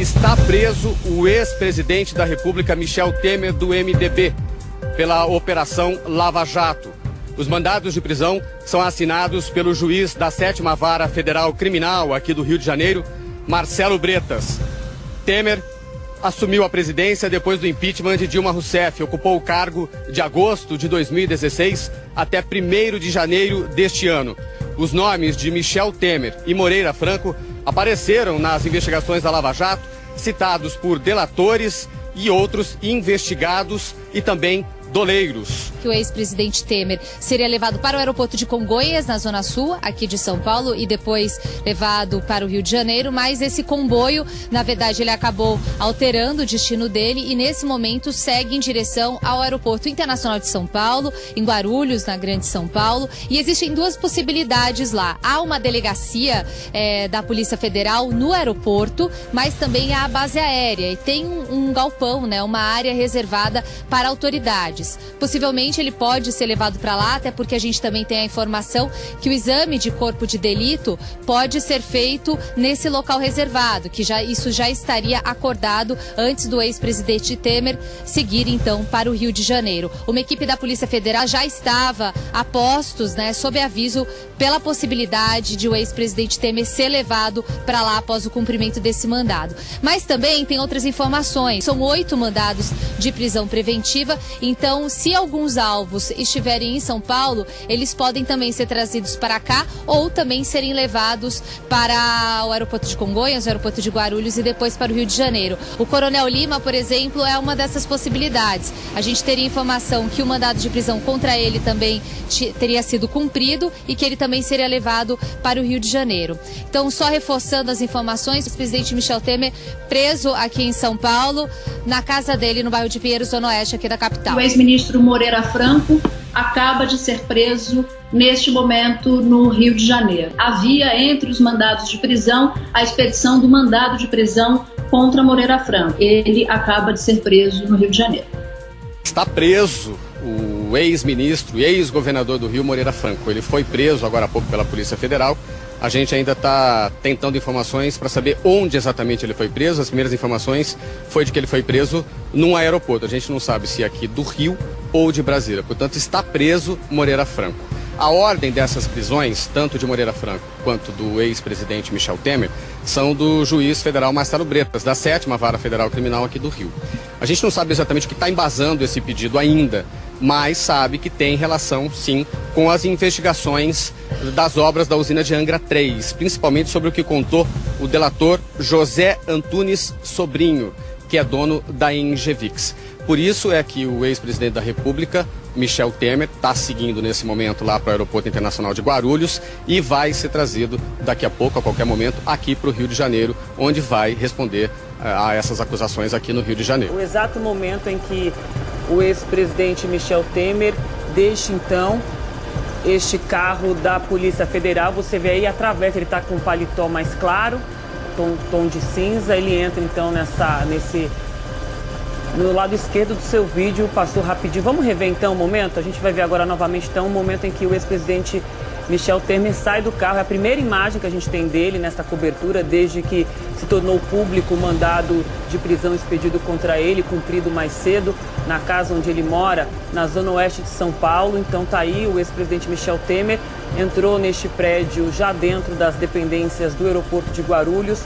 está preso o ex-presidente da República, Michel Temer, do MDB, pela Operação Lava Jato. Os mandados de prisão são assinados pelo juiz da sétima vara federal criminal aqui do Rio de Janeiro, Marcelo Bretas. Temer assumiu a presidência depois do impeachment de Dilma Rousseff. Ocupou o cargo de agosto de 2016 até 1 de janeiro deste ano. Os nomes de Michel Temer e Moreira Franco apareceram nas investigações da Lava Jato, citados por delatores e outros investigados e também doleiros. Que o ex-presidente Temer seria levado para o aeroporto de Congonhas, na Zona Sul, aqui de São Paulo, e depois levado para o Rio de Janeiro, mas esse comboio, na verdade, ele acabou alterando o destino dele e nesse momento segue em direção ao Aeroporto Internacional de São Paulo, em Guarulhos, na Grande São Paulo, e existem duas possibilidades lá. Há uma delegacia é, da Polícia Federal no aeroporto, mas também há a base aérea e tem um, um galpão, né, uma área reservada para autoridades. Possivelmente ele pode ser levado para lá, até porque a gente também tem a informação que o exame de corpo de delito pode ser feito nesse local reservado, que já isso já estaria acordado antes do ex-presidente Temer seguir então para o Rio de Janeiro. Uma equipe da Polícia Federal já estava a postos, né, sob aviso pela possibilidade de o ex-presidente Temer ser levado para lá após o cumprimento desse mandado. Mas também tem outras informações. São oito mandados de prisão preventiva, então então, se alguns alvos estiverem em São Paulo, eles podem também ser trazidos para cá ou também serem levados para o aeroporto de Congonhas, o aeroporto de Guarulhos e depois para o Rio de Janeiro. O Coronel Lima, por exemplo, é uma dessas possibilidades. A gente teria informação que o mandado de prisão contra ele também teria sido cumprido e que ele também seria levado para o Rio de Janeiro. Então, só reforçando as informações, o presidente Michel Temer preso aqui em São Paulo, na casa dele no bairro de Pinheiros, Zona Oeste, aqui da capital ex-ministro Moreira Franco acaba de ser preso neste momento no Rio de Janeiro. Havia entre os mandados de prisão a expedição do mandado de prisão contra Moreira Franco. Ele acaba de ser preso no Rio de Janeiro. Está preso o ex-ministro e ex-governador do Rio, Moreira Franco. Ele foi preso agora há pouco pela Polícia Federal a gente ainda está tentando informações para saber onde exatamente ele foi preso. As primeiras informações foi de que ele foi preso num aeroporto. A gente não sabe se é aqui do Rio ou de Brasília. Portanto, está preso Moreira Franco. A ordem dessas prisões, tanto de Moreira Franco quanto do ex-presidente Michel Temer, são do juiz federal Marcelo Bretas, da sétima vara federal criminal aqui do Rio. A gente não sabe exatamente o que está embasando esse pedido ainda, mas sabe que tem relação, sim, com as investigações das obras da usina de Angra 3, principalmente sobre o que contou o delator José Antunes Sobrinho, que é dono da Engevix. Por isso é que o ex-presidente da República, Michel Temer, está seguindo nesse momento lá para o Aeroporto Internacional de Guarulhos e vai ser trazido daqui a pouco, a qualquer momento, aqui para o Rio de Janeiro, onde vai responder eh, a essas acusações aqui no Rio de Janeiro. O exato momento em que o ex-presidente Michel Temer deixa então este carro da Polícia Federal. Você vê aí, atravessa, ele está com um paletó mais claro, tom, tom de cinza. Ele entra então nessa, nesse... No lado esquerdo do seu vídeo, passou rapidinho. Vamos rever então o momento? A gente vai ver agora novamente então o momento em que o ex-presidente Michel Temer sai do carro. É a primeira imagem que a gente tem dele nesta cobertura, desde que se tornou público o mandado de prisão expedido contra ele, cumprido mais cedo, na casa onde ele mora, na zona oeste de São Paulo. Então tá aí o ex-presidente Michel Temer entrou neste prédio já dentro das dependências do aeroporto de Guarulhos.